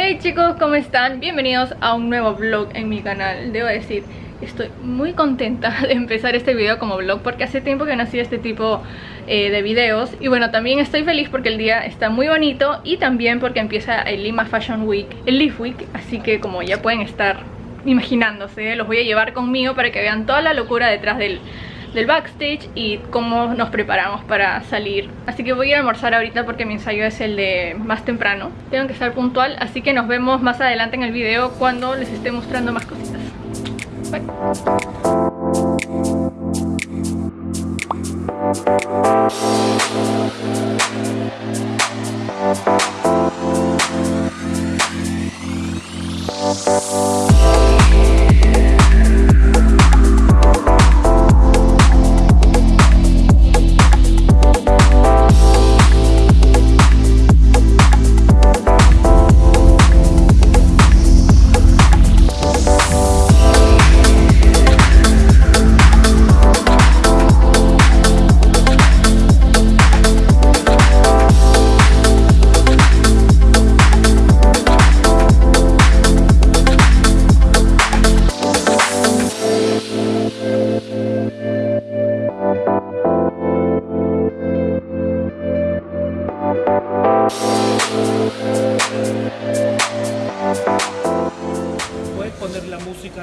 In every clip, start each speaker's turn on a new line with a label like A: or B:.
A: Hey chicos, ¿cómo están? Bienvenidos a un nuevo vlog en mi canal. Debo decir, estoy muy contenta de empezar este video como vlog Porque hace tiempo que no hacía este tipo eh, de videos. Y bueno, también estoy feliz porque el día está muy bonito Y también porque empieza el Lima Fashion Week, el Leaf Week. Así que como ya pueden estar imaginándose, los voy a llevar conmigo para que vean toda la locura detrás del del backstage y cómo nos preparamos para salir. Así que voy a a almorzar ahorita porque mi ensayo es el de más temprano. Tengo que estar puntual, así que nos vemos más adelante en el video cuando les esté mostrando más cositas. Bye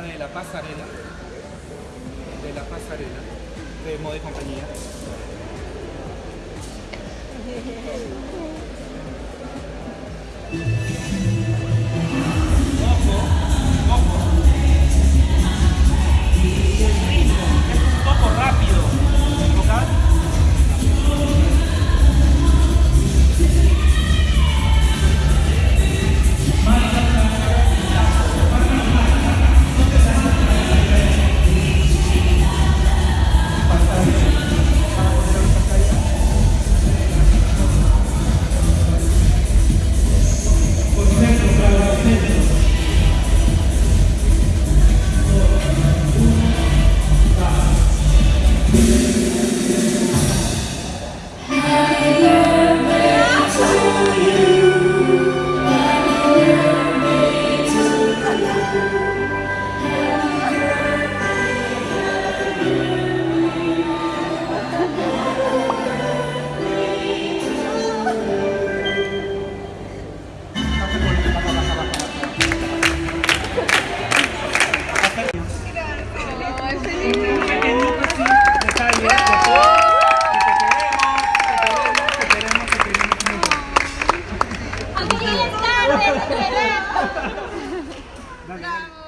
B: de la pasarela, de la pasarela de moda y compañía. Amen.
A: Bravo.